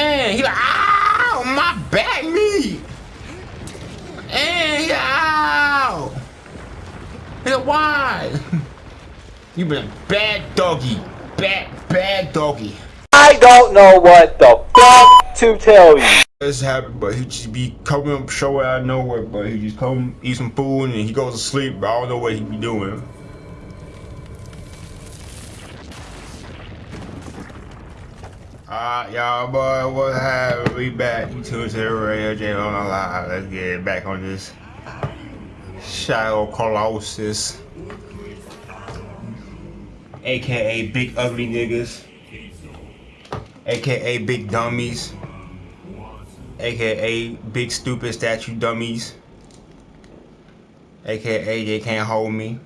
And he like, ow, my back me. And he ow. He like, why? You been a bad doggy. Bad, bad doggy. I don't know what the fuck to tell you. This happened, but he just be coming up show out of nowhere, but he just come eat some food and he goes to sleep, but I don't know what he be doing. Alright, y'all, boy, what happened? We back to the radio channel on live. Let's get back on this Shadow Colossus, aka Big Ugly Niggas, aka Big Dummies, aka Big Stupid Statue Dummies, aka They Can't Hold Me,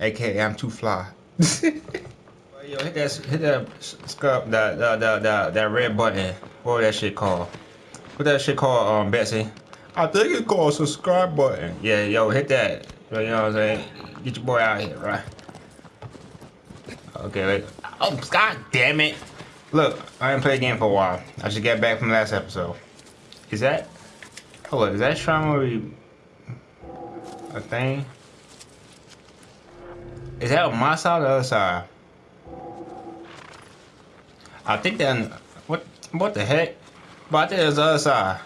aka I'm Too Fly. Yo, hit that, hit that, scrub, that, that, that, that, that red button. What that shit called? What that shit called, um, Betsy? I think it's called subscribe button. Yeah, yo, hit that. You know what I'm saying? Get your boy out here, right? Okay, wait. Oh, god damn it. Look, I didn't play a game for a while. I just got back from last episode. Is that? Hold up, is that Shrine a thing? Is that on my side or the other side? I think that what what the heck? But I think there's the other side.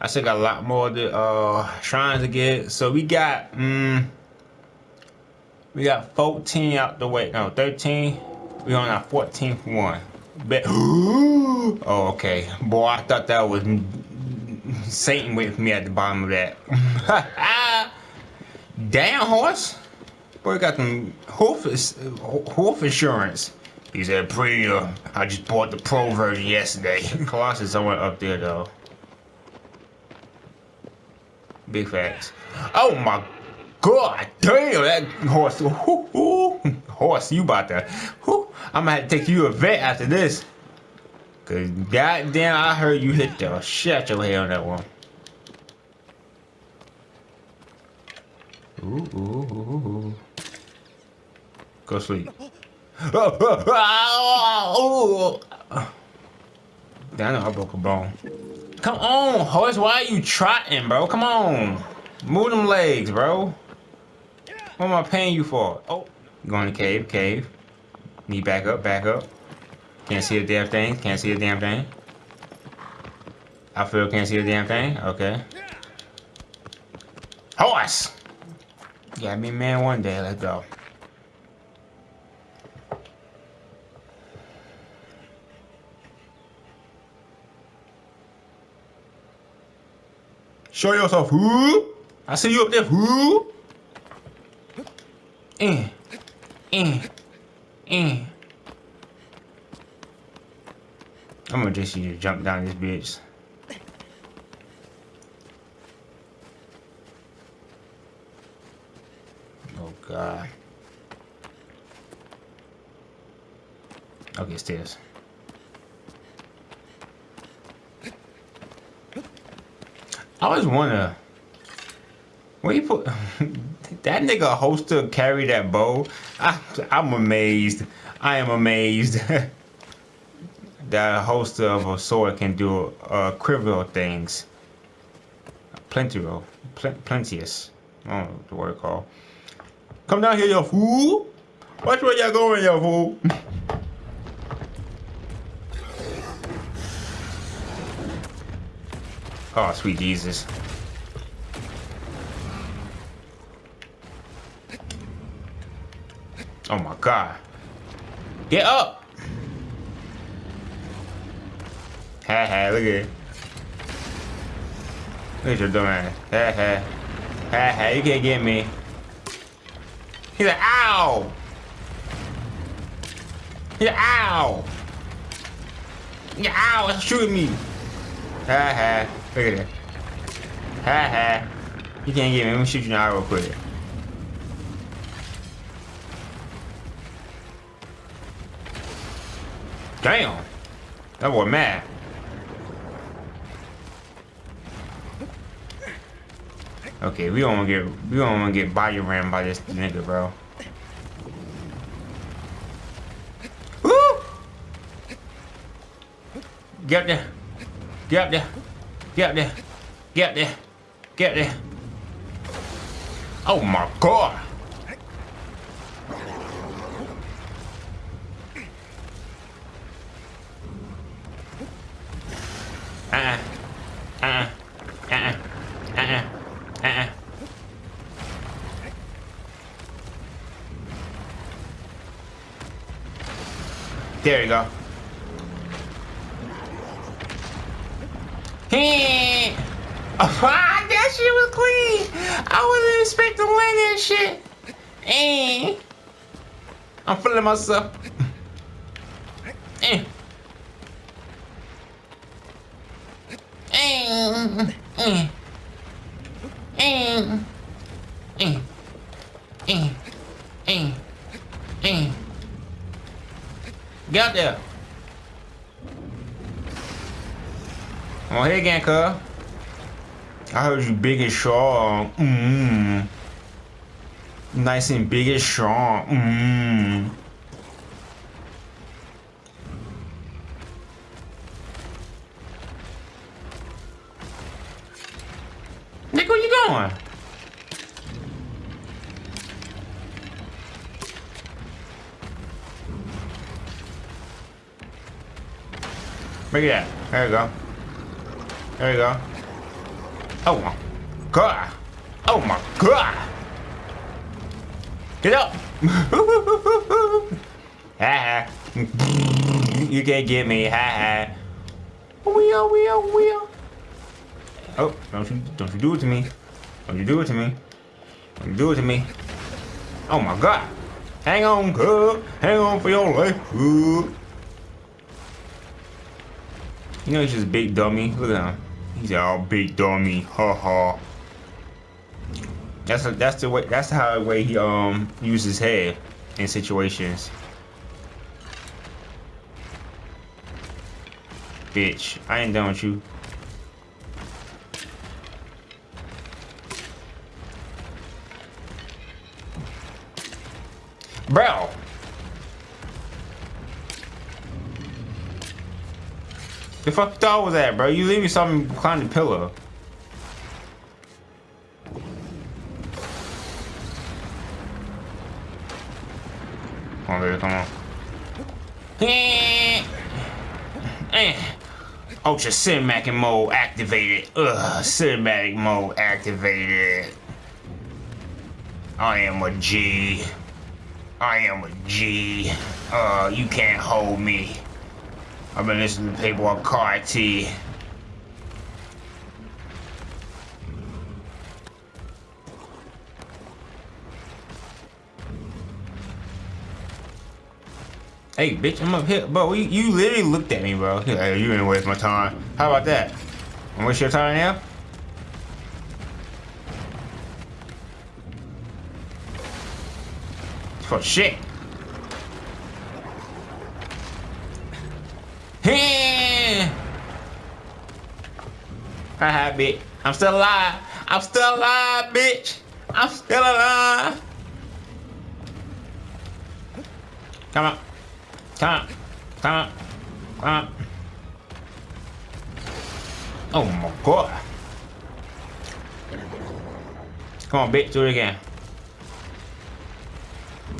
I still got a lot more the uh shrines to get. So we got um we got 14 out the way. No, 13. We on our 14th one. Bet Oh okay. Boy, I thought that was Satan waiting for me at the bottom of that. Damn horse. Boy got them hoof, hoof insurance. He said premium. Uh, I just bought the pro version yesterday. Colossus somewhere up there though. Big facts. Oh my god damn that horse. Horse, you about to. I'm gonna have to take you a vet after this. Cause goddamn I heard you hit the shit your head on that one. Ooh, ooh, ooh, ooh. Go sleep. Damn, I broke a bone. Come on, horse. Why are you trotting, bro? Come on. Move them legs, bro. What am I paying you for? Oh, going to cave, cave. Need back up, back up. Can't see a damn thing. Can't see a damn thing. I feel can't see a damn thing. Okay. Horse! Yeah, me man one day. Let's go. Show yourself, who? I see you up there, who? Eh, eh, eh. I'm gonna just you to jump down this bitch. Oh god. Okay, stairs. I always wonder where you put that nigga holster carry that bow. I, I'm amazed. I am amazed that a holster of a sword can do uh, trivial things. Plentiful, pl plenteous. I don't know what the word called. Come down here, yo fool. Watch where y'all going, yo fool. Oh, sweet Jesus. Oh my God. Get up! Ha ha, look at it. Look at your dumb ass. Ha ha. Ha ha, you can't get me. He's like, ow! Like, ow! Yeah, ow, it's shooting me. Ha ha. Look at that. Ha ha. You can't get me. Let me shoot you now real quick. Damn. That boy mad. Okay, we don't wanna get we don't wanna get body ran by this nigga, bro. Woo! Get up there. Get up there. Get up there. Get up there. Get up there. Oh my god! There you go. Hey! Oh, that shit was clean. I wasn't expecting to win that shit. Hey! I'm feeling myself. Eh. Eh. Eh. Eh. Eh. Eh. Eh. Eh. Get out there. Come on here again, cuz. I heard you big and strong. Mmm. Nice and big and strong. Mmm. Look at that. There you go. There you go. Oh my god. Oh my god. Get up. ha ha. You can't get me. Ha ha. Wheel, oh, wheel, oh, wheel. Oh. oh, don't you, don't you do it to me. Don't you do it to me. Don't you do it to me. Oh my god. Hang on, cub. Hang on for your life, cub. You know he's just big dummy. Look at him. He's all big dummy. Ha ha. That's a, that's the way. That's how the way he um uses head in situations. Bitch, I ain't done with you. Bro. The fuck you thought was that, bro? You leave me something behind the pillow. Come on, baby, come on. Eh. Ultra cinematic mode activated. Ugh, cinematic mode activated. I am a G. I am a G. Uh, you can't hold me. I've been listening to people on Car T. Hey, bitch, I'm up here. Bro, you, you literally looked at me, bro. Hey, you didn't waste my time. How about that? I'm waste your time now? For shit. Haha, bitch. I'm still alive. I'm still alive, bitch. I'm still alive. Come on. Come on. Come on. Come on. Oh my god. Come on, bitch. Do it again.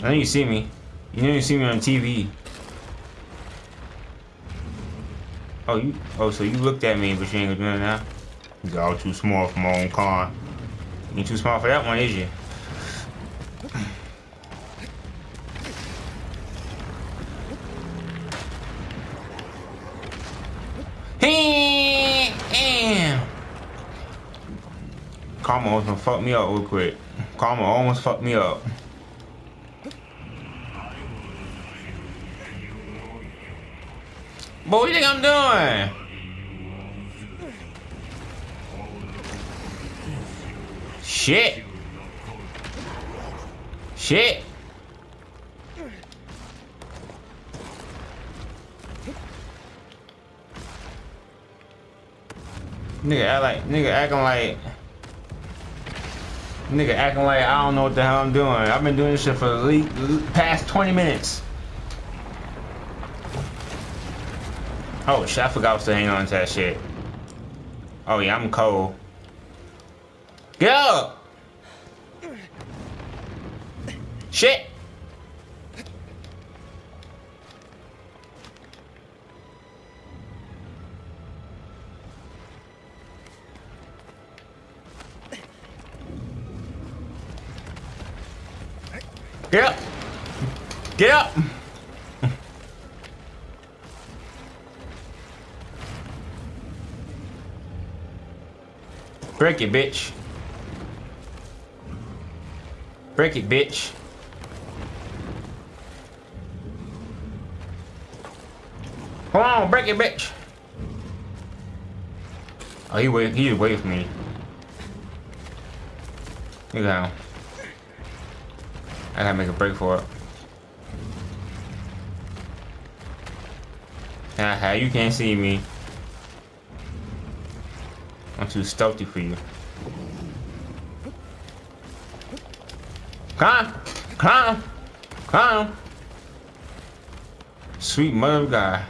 I know you see me. You know you see me on TV. Oh, you. Oh, so you looked at me, but you ain't gonna do it now. You're all too small for my own car. You ain't too small for that one, is you? Karma almost gonna fuck me up real quick. Karma almost fucked me up. But what do you think I'm doing? Shit. Shit. Nigga act like nigga acting like nigga acting like I don't know what the hell I'm doing. I've been doing this shit for the past 20 minutes. Oh shit, I forgot I was to hang on to that shit. Oh yeah, I'm cold. Get up! Shit! Get up! Get up! Break it, bitch. Break it, bitch. Come on, break it, bitch. Oh, he wait. He wait for me. At him. I gotta make a break for it. Haha, you can't see me. Too stealthy for you. Come! Come! Come! Sweet mother of God.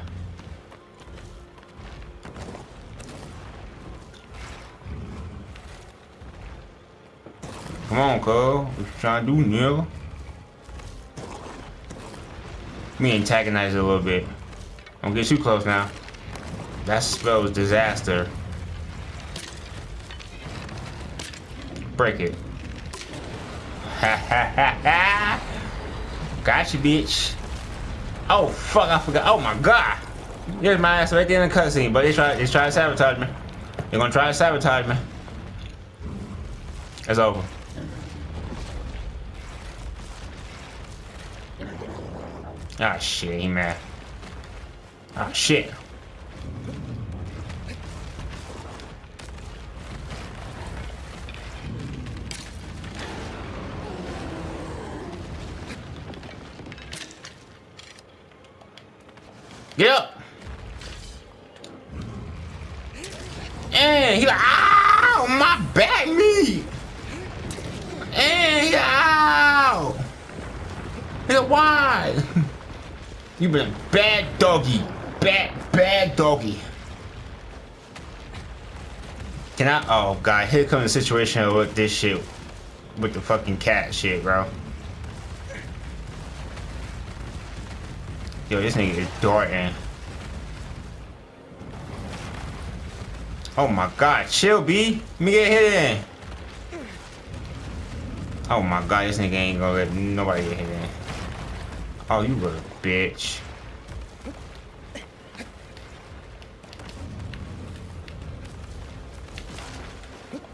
Come on, cuz. What you trying to do, nigga? Me antagonize a little bit. Don't get too close now. That spells disaster. Break it. Ha ha ha ha! Gotcha, bitch. Oh fuck! I forgot. Oh my god! There's my ass right there in the cutscene, but they try, they try to sabotage me. They're gonna try to sabotage me. It's over. Ah shit, he mad. Ah shit. Get up! And he like, ow, my back meat! And he like, ow! He like, why? You been a bad doggy. Bad, bad doggy. Can I? Oh, God. Here comes the situation with this shit. With the fucking cat shit, bro. Yo, this nigga is darting. Oh my god, chill, B. Let me get hit in. Oh my god, this nigga ain't gonna let nobody get hit in. Oh, you little bitch.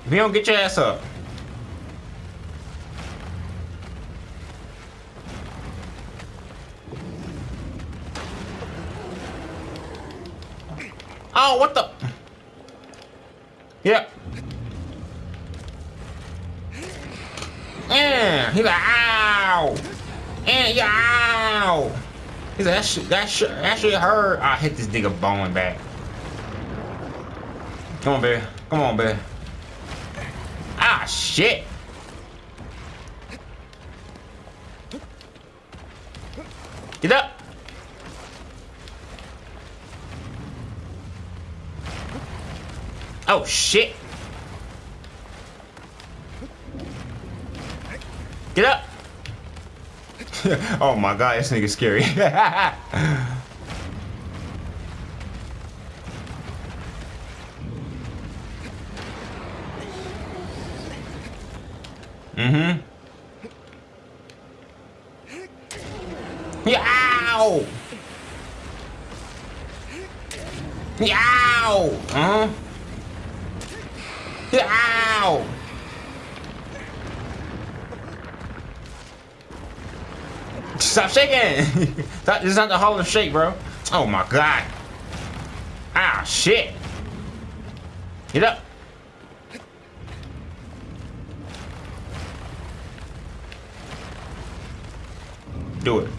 If you don't get your ass up. Oh, what the? Yep. Yeah, he's like, ow. And yow! He's like, that shit, that shit, that shit hurt. I hit this nigga bone back. Come on, baby. Come on, baby. Ah, shit. Get up. Oh, shit. Get up. oh my god, this nigga's scary. mm-hmm. Shaking! that is not the Hall of Shake, bro. Oh my god. Ah, shit. Get up. Do it.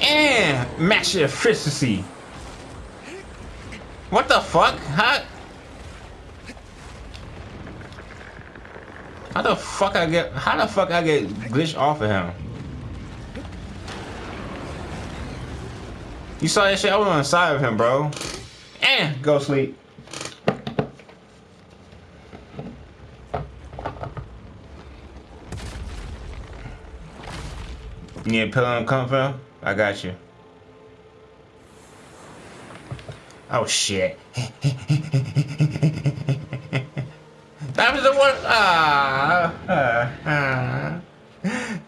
And match efficiency. What the fuck? How? How the fuck I get? How the fuck I get glitched off of him? You saw that shit? I was on the side of him, bro. And go sleep. You need a pillow and comfort? I got you. Oh shit. that was the one. Ah. ah, ah.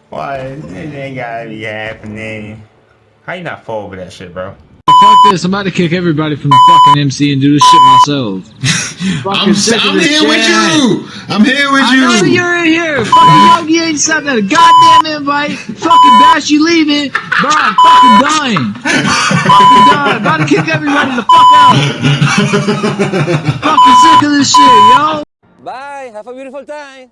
Why? It ain't gotta be happening. How you not fall over that shit, bro? Fuck this, I'm about to kick everybody from the fucking MC and do this shit myself. I'm, sick I'm this here with you. I'm here with I know you. you're in here. Fucking Yogi ain't sent that goddamn invite. Fucking Bash, you leaving. Bro, I'm fucking dying. fucking dying. About to kick everybody the fuck out. fucking sick of this shit, yo. Bye. Have a beautiful time.